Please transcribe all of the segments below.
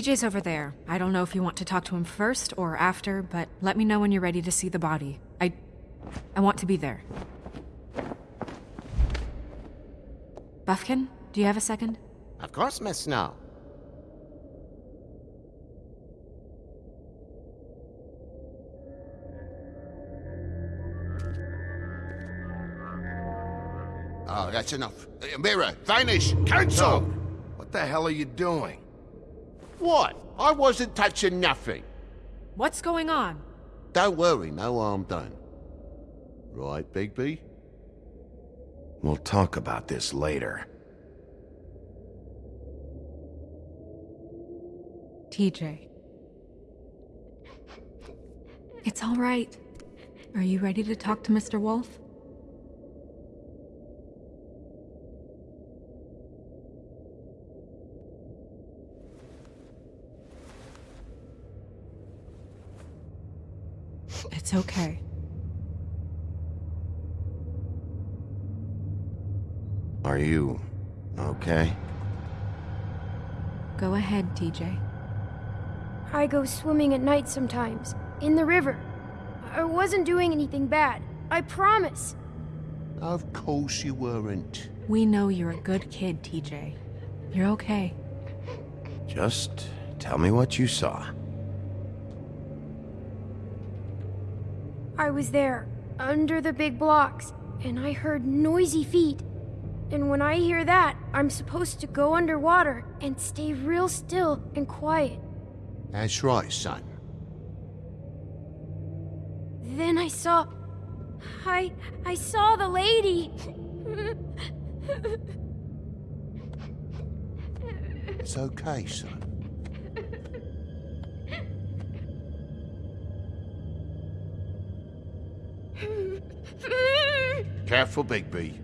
TJ's over there. I don't know if you want to talk to him first or after, but let me know when you're ready to see the body. I. I want to be there. Buffkin, do you have a second? Of course, Miss Snow. Oh, that's enough. Uh, Mirror, vanish! Cancel! What the hell are you doing? What? I wasn't touching nothing. What's going on? Don't worry, no harm done. Right, Bigby? We'll talk about this later. TJ. It's all right. Are you ready to talk to Mr. Wolf? It's okay. Are you... okay? Go ahead, TJ. I go swimming at night sometimes, in the river. I wasn't doing anything bad. I promise. Of course you weren't. We know you're a good kid, TJ. You're okay. Just tell me what you saw. I was there, under the big blocks, and I heard noisy feet. And when I hear that, I'm supposed to go underwater and stay real still and quiet. That's right, son. Then I saw... I... I saw the lady! It's okay, son. Careful, Bigby.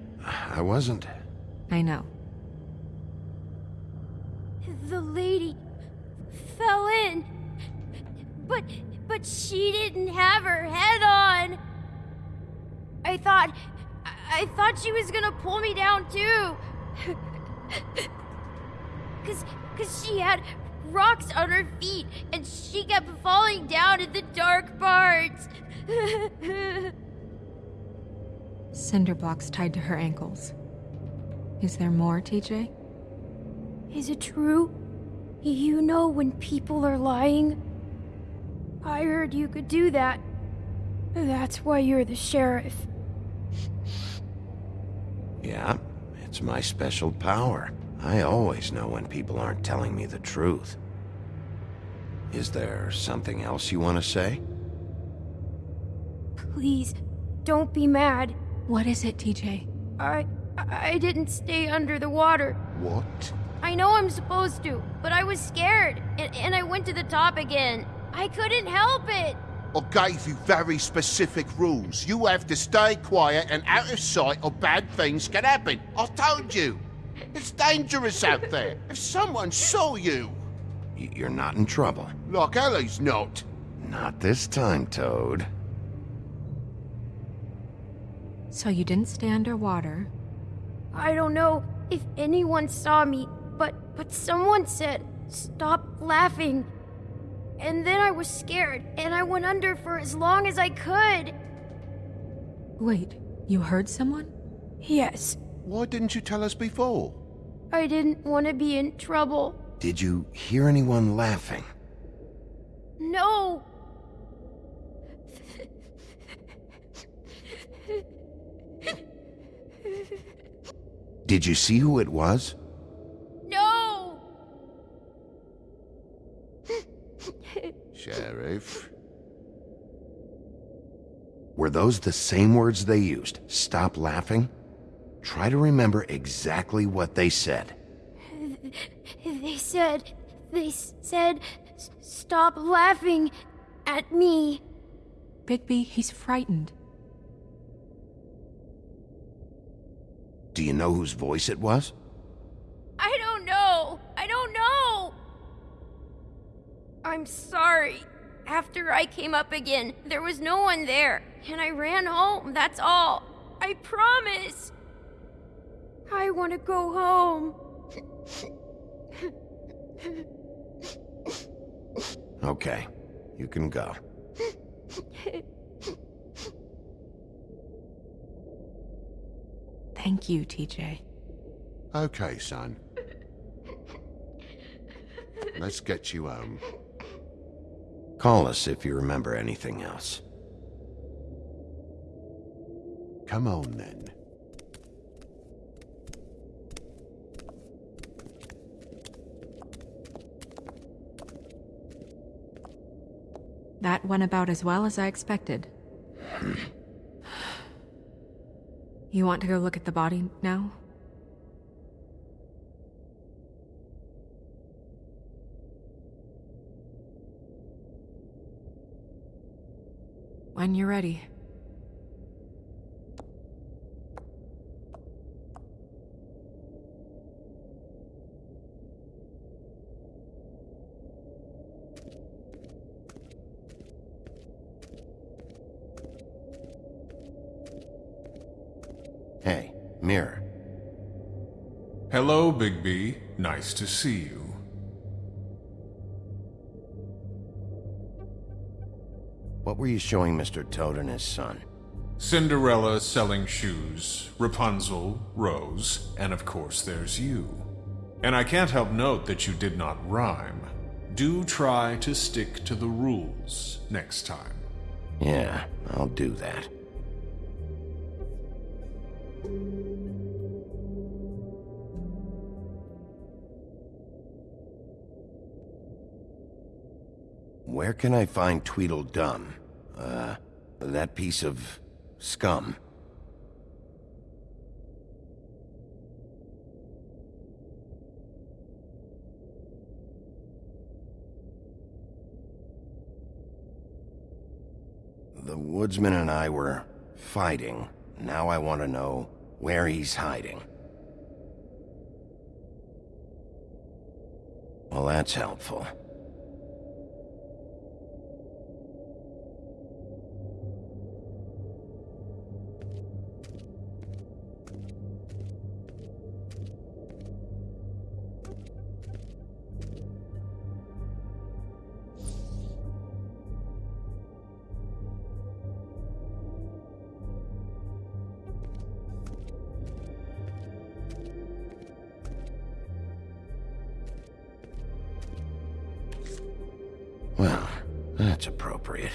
I wasn't. I know. The lady fell in. But but she didn't have her head on. I thought I thought she was gonna pull me down too. cause cause she had rocks on her feet and she kept falling down in the dark parts. Cinder blocks tied to her ankles. Is there more, TJ? Is it true? You know when people are lying? I heard you could do that. That's why you're the sheriff. Yeah, it's my special power. I always know when people aren't telling me the truth. Is there something else you want to say? Please, don't be mad. What is it, TJ? I... I didn't stay under the water. What? I know I'm supposed to, but I was scared, and, and I went to the top again. I couldn't help it. I gave you very specific rules. You have to stay quiet and out of sight or bad things can happen. I told you. It's dangerous out there. If someone saw you... You're not in trouble. Like Ellie's not. Not this time, Toad. So you didn't stay underwater. I don't know if anyone saw me, but but someone said, "Stop laughing." And then I was scared, and I went under for as long as I could. Wait, you heard someone? Yes, Why didn't you tell us before? I didn't want to be in trouble. Did you hear anyone laughing? No. Did you see who it was? No. Sheriff. Were those the same words they used? Stop laughing? Try to remember exactly what they said. They said they said stop laughing at me. Bigby, he's frightened. You know whose voice it was? I don't know. I don't know. I'm sorry. After I came up again, there was no one there, and I ran home, that's all. I promise. I want to go home. Okay, you can go. Thank you, TJ. Okay, son. Let's get you home. Call us if you remember anything else. Come on, then. That went about as well as I expected. you want to go look at the body now? When you're ready. Mirror. Hello, Bigby. Nice to see you. What were you showing Mr. Toad and his son? Cinderella selling shoes, Rapunzel, Rose, and of course there's you. And I can't help note that you did not rhyme. Do try to stick to the rules next time. Yeah, I'll do that. Where can I find Tweedledum? Uh, that piece of scum. The woodsman and I were fighting. Now I want to know where he's hiding. Well, that's helpful. Well, that's appropriate.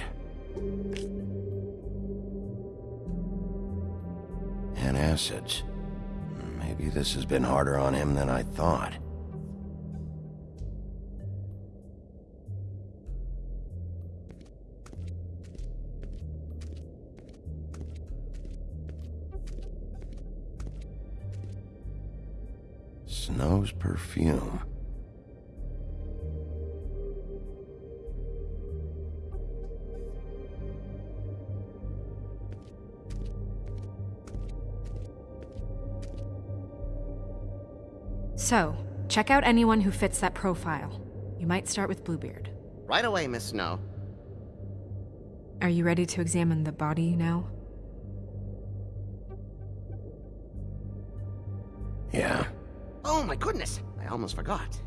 Antacids. Maybe this has been harder on him than I thought. Snow's perfume. So, check out anyone who fits that profile. You might start with Bluebeard. Right away, Miss Snow. Are you ready to examine the body now? Yeah. Oh my goodness! I almost forgot.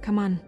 Come on.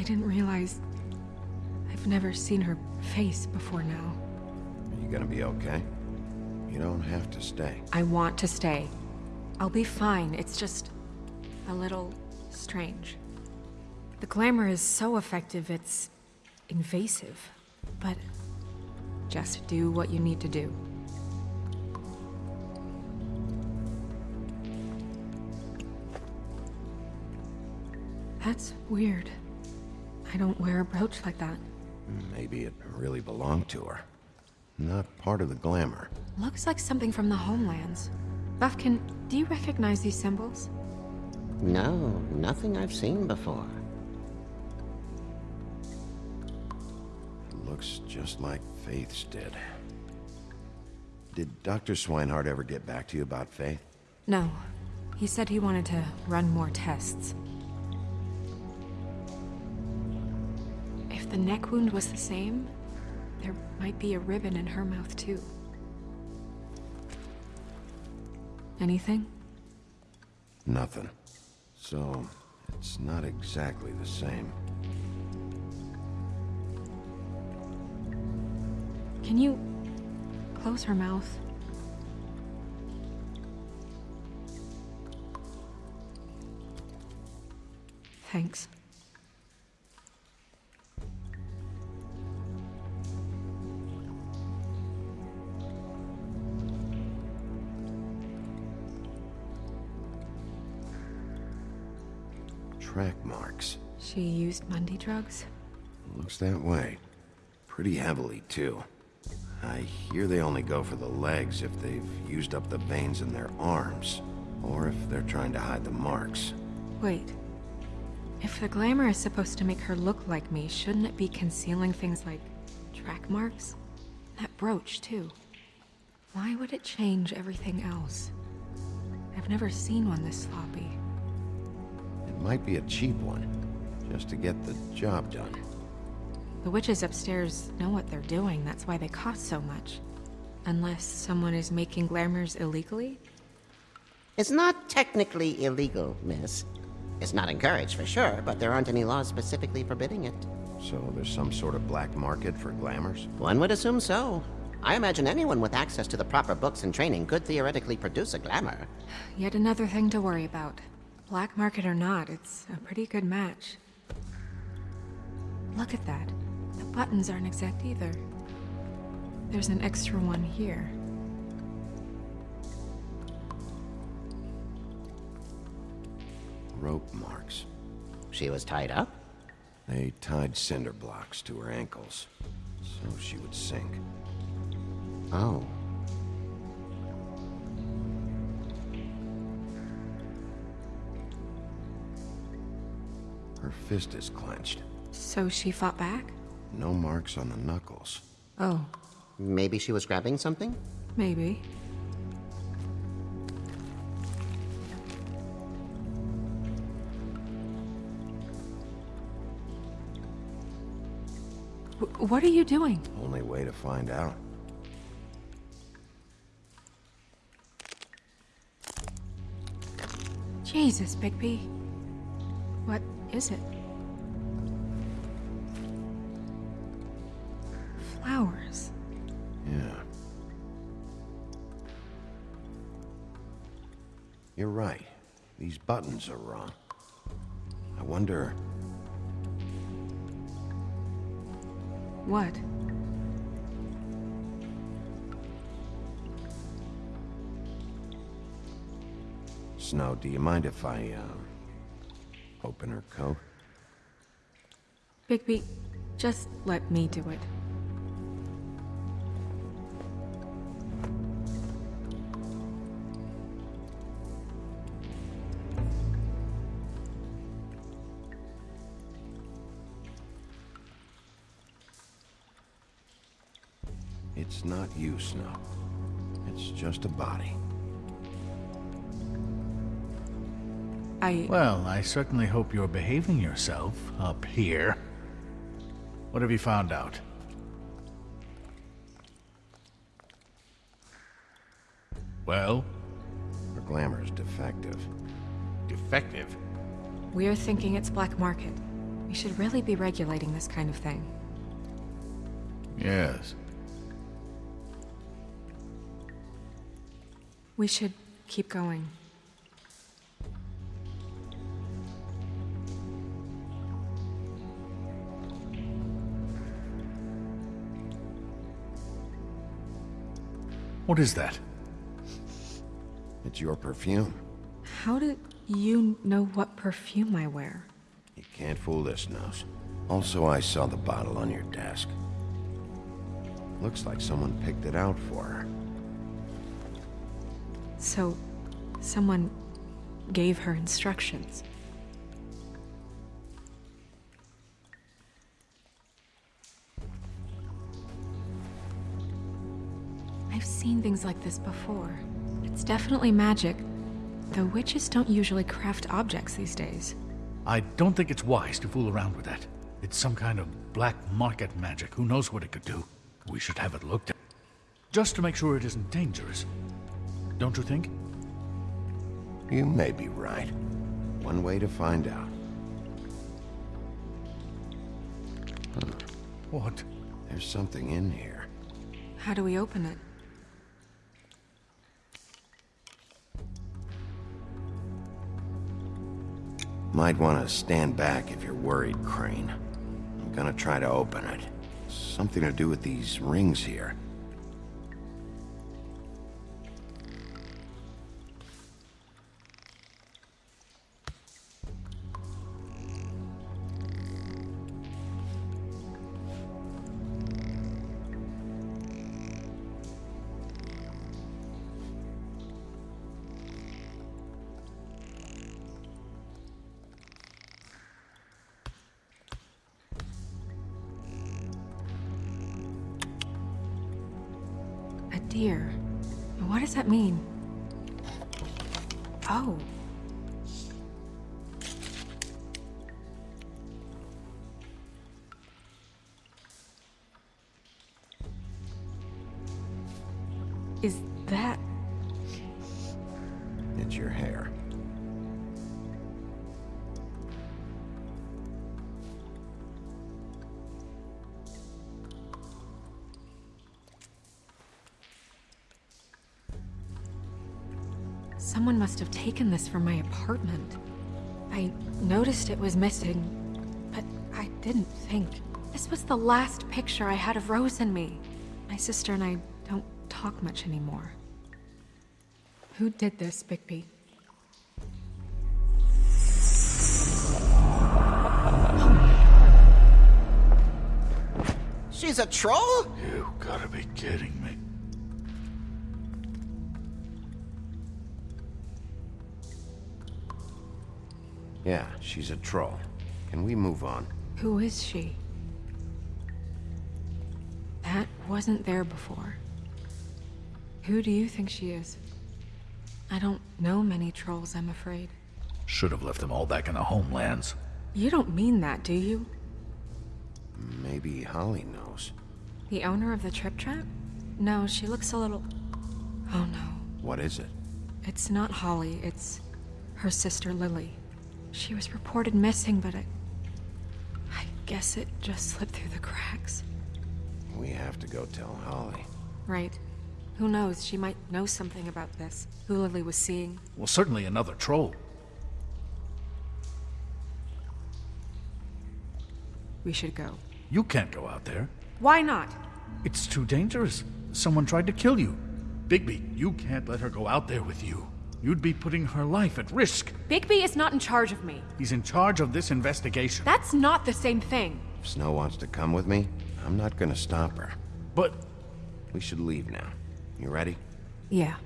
I didn't realize. I've never seen her face before now. Are you gonna be okay? You don't have to stay. I want to stay. I'll be fine. It's just a little strange. The glamour is so effective, it's invasive. But Just do what you need to do. That's weird. I don't wear a brooch like that. Maybe it really belonged to her. Not part of the glamour. Looks like something from the homelands. Buffkin, do you recognize these symbols? No, nothing I've seen before. It looks just like Faith's did. Did Dr. Swinehart ever get back to you about Faith? No. He said he wanted to run more tests. The neck wound was the same, there might be a ribbon in her mouth too. Anything? Nothing. So, it's not exactly the same. Can you close her mouth? Thanks. Track marks. She used Mundy drugs? Looks that way. Pretty heavily, too. I hear they only go for the legs if they've used up the veins in their arms, or if they're trying to hide the marks. Wait. If the glamour is supposed to make her look like me, shouldn't it be concealing things like track marks? That brooch, too. Why would it change everything else? I've never seen one this sloppy. It might be a cheap one, just to get the job done. The witches upstairs know what they're doing, that's why they cost so much. Unless someone is making glamours illegally? It's not technically illegal, miss. It's not encouraged for sure, but there aren't any laws specifically forbidding it. So there's some sort of black market for glamours? One would assume so. I imagine anyone with access to the proper books and training could theoretically produce a glamour. Yet another thing to worry about. Black market or not, it's a pretty good match. Look at that. The buttons aren't exact either. There's an extra one here. Rope marks. She was tied up? They tied cinder blocks to her ankles, so she would sink. Oh. Her fist is clenched. So she fought back? No marks on the knuckles. Oh, Maybe she was grabbing something? maybe. W- what are you doing? Only way to find out. Jesus, Bigby. What is it? Flowers. Yeah. You're right. These buttons are wrong. I wonder... What? Snow, do you mind if I, uh, open her coat? Bigby, just let me do it. It's not you, Snow. It's just a body. I. Well, I certainly hope you're behaving yourself up here. What have you found out? Well, Her glamour's defective. defective. We're thinking it's black market. We should really be regulating this kind of thing. Yes. We should keep going. What is that? It's your perfume. How do you know what perfume I wear? You can't fool this nose. Also, I saw the bottle on your desk. Looks like someone picked it out for her. So, someone gave her instructions. I've seen things like this before. It's definitely magic, though witches don't usually craft objects these days. I don't think it's wise to fool around with that. It's some kind of black market magic. Who knows what it could do? We should have it looked at. Just to make sure it isn't dangerous. Don't you think? You may be right. One way to find out. What? There's something in here. How do we open it? Might want to stand back if you're worried, Crane. I'm gonna try to open it. Something to do with these rings here. Deer. What does that mean? Oh. Have this from my apartment. I noticed it was missing, but I didn't think. This was the last picture I had of Rose and me. My sister and I don't talk much anymore. Who did this, Bigby? She's a troll? You gotta be kidding Yeah, she's a troll. Can we move on? Who is she? That wasn't there before. Who do you think she is? I don't know many trolls, I'm afraid. Should have left them all back in the homelands. You don't mean that, do you? Maybe Holly knows. The owner of the Trip Trap? No, she looks a little... Oh no. What is it? It's not Holly, it's her sister Lily. She was reported missing, but I... I guess it just slipped through the cracks. We have to go tell Holly. Right. Who knows, she might know something about this. Who Lily was seeing. Well, certainly another troll. We should go. You can't go out there. Why not? It's too dangerous. Someone tried to kill you. Bigby, you can't let her go out there with you. You'd be putting her life at risk. Bigby is not in charge of me. He's in charge of this investigation. That's not the same thing. If Snow wants to come with me, I'm not gonna stop her. But We should leave now. You ready? Yeah.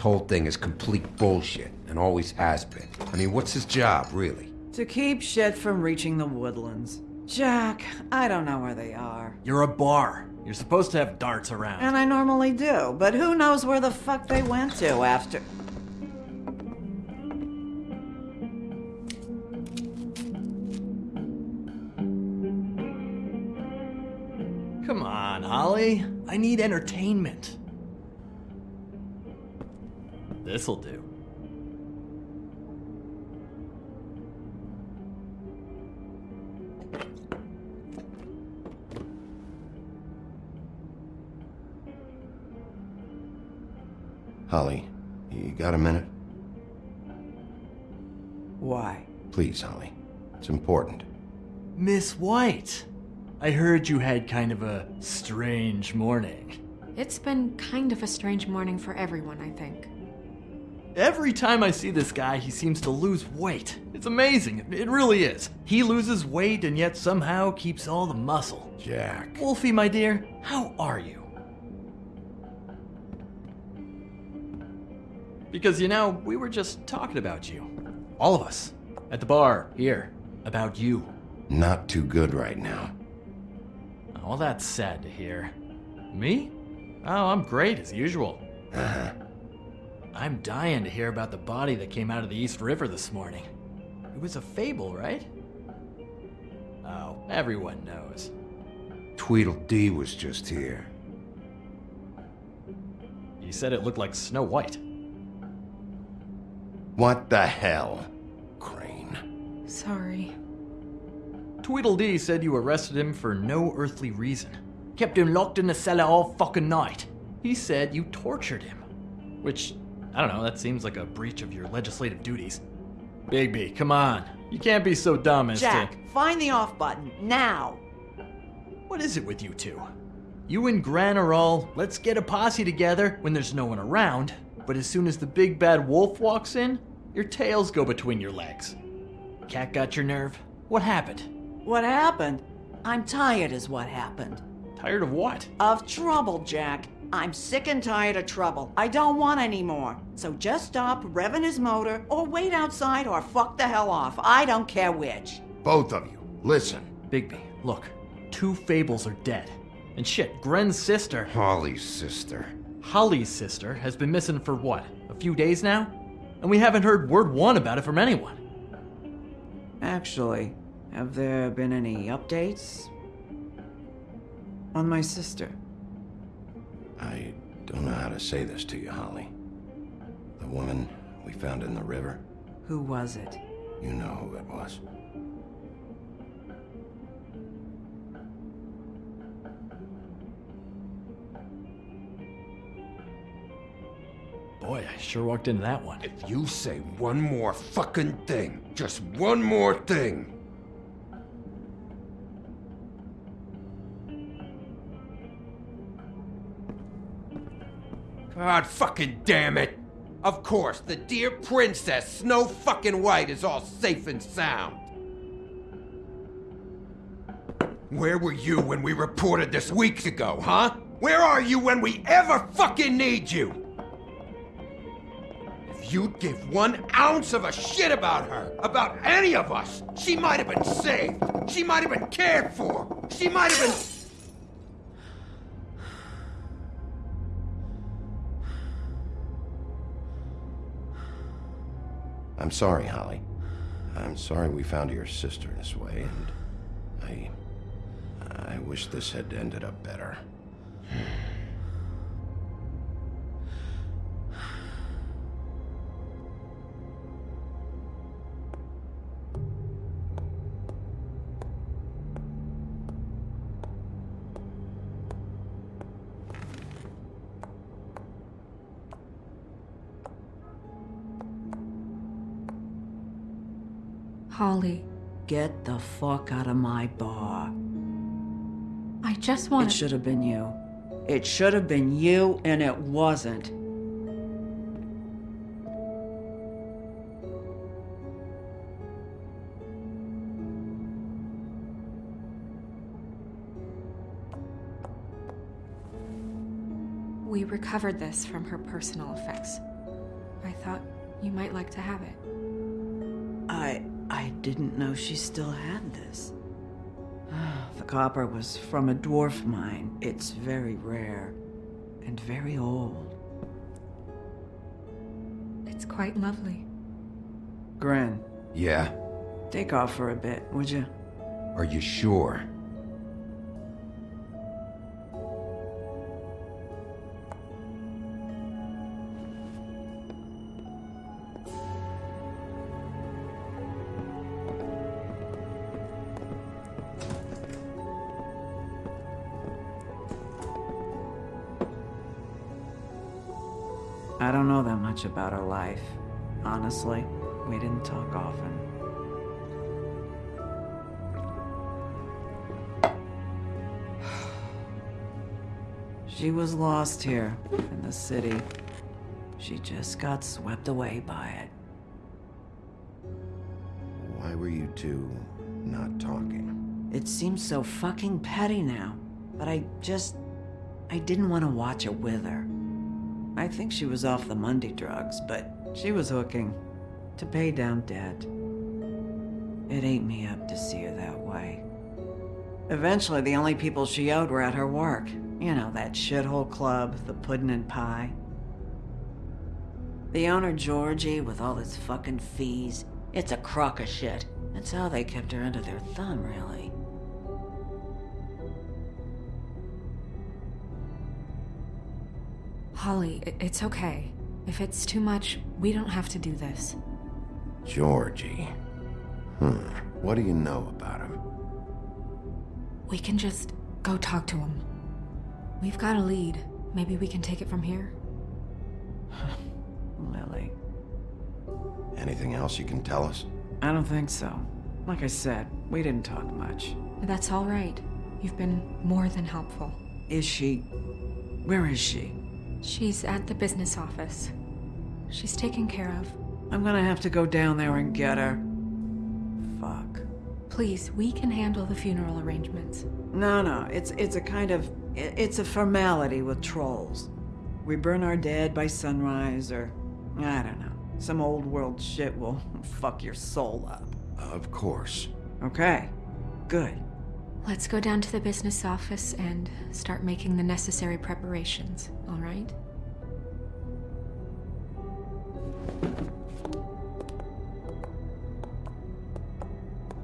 Whole thing is complete bullshit, and always has been. I mean, what's his job, really? To keep shit from reaching the woodlands. Jack, I don't know where they are. You're a bar. You're supposed to have darts around. And I normally do, but who knows where the fuck they went to after. Come on, Holly. I need entertainment. This'll do. Holly, you got a minute? Why? Please, Holly. It's important. Miss White, I heard you had kind of a strange morning. It's been kind of a strange morning for everyone, I think. Every time I see this guy, he seems to lose weight. It's amazing. It really is. He loses weight and yet somehow keeps all the muscle. Jack. Wolfie, my dear, how are you? Because, you know, we were just talking about you. All of us. At the bar, here. About you. Not too good right now. Well, that's sad to hear. Me? Oh, I'm great as usual. Uh-huh. I'm dying to hear about the body that came out of the East River this morning. It was a fable, right? Oh, everyone knows. Tweedledee was just here. You said it looked like Snow White. What the hell? Crane. Sorry. Tweedledee said you arrested him for no earthly reason. Kept him locked in the cellar all fucking night. He said you tortured him. Which, I don't know, that seems like a breach of your legislative duties. Bigby, come on. You can't be so dumb as Jack, to. find the off button now. What is it with you two? You and Gren are all, let's get a posse together when there's no one around, but as soon as the big bad wolf walks in, your tails go between your legs. Cat got your nerve? What happened? What happened? I'm tired, is what happened. Tired of what? Of trouble, Jack. I'm sick and tired of trouble. I don't want any more. So just stop revving his motor, or wait outside, or fuck the hell off. I don't care which. Both of you, listen. Bigby, look. Two fables are dead. And shit, Gren's sister, Holly's sister. Holly's sister, has been missing for what? A few days now? And we haven't heard word one about it from anyone. Actually, have there been any updates? On my sister. I don't know how to say this to you, Holly. The woman we found in the river, Who was it? you know who it was. Boy, I sure walked into that one. If you say one more fucking thing, just one more thing. God fucking damn it! Of course, the dear princess, Snow fucking White, is all safe and sound. Where were you when we reported this weeks ago, huh? Where are you when we ever fucking need you? If you'd give one ounce of a shit about her, about any of us, she might have been saved. She might have been cared for. She might have been. I'm sorry, Holly. I'm sorry we found your sister this way, and I. I wish this had ended up better. Get the fuck out of my bar. I just want It should have been you. It should have been you, and it wasn't. We recovered this from her personal effects. I thought you might like to have it. I didn't know she still had this. The copper was from a dwarf mine. It's very rare and very old. It's quite lovely. Gren, Yeah? take off for a bit, would you? Are you sure? Much about our life. Honestly, we didn't talk often. She was lost here in the city. She just got swept away by it. Why were you two not talking? It seems so fucking petty now, but I just. I didn't want to watch it with her. I think she was off the Mundy drugs, but she was hooking to pay down debt. It ate me up to see her that way. Eventually, the only people she owed were at her work. You know, that shithole club, the puddin' and pie. The owner, Georgie, with all his fucking fees, it's a crock of shit. That's how they kept her under their thumb, really. Holly, it's okay. If it's too much, we don't have to do this. Georgie. Hmm. What do you know about him? We can just go talk to him. We've got a lead. Maybe we can take it from here? Lily. Anything else you can tell us? I don't think so. Like I said, we didn't talk much. That's all right. You've been more than helpful. Is she. Where is she? She's at the business office. She's taken care of. I'm gonna have to go down there and get her. Fuck. Please, we can handle the funeral arrangements. No, no, it's it's a kind of it's a formality with trolls. We burn our dead by sunrise, or I don't know, some old world shit will fuck your soul up. Of course. Okay, good. Let's go down to the business office and start making the necessary preparations, all right?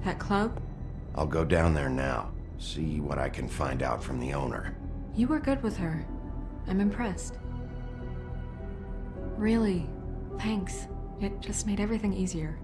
That club? I'll go down there now. See what I can find out from the owner. You were good with her. I'm impressed. Really, thanks. It just made everything easier.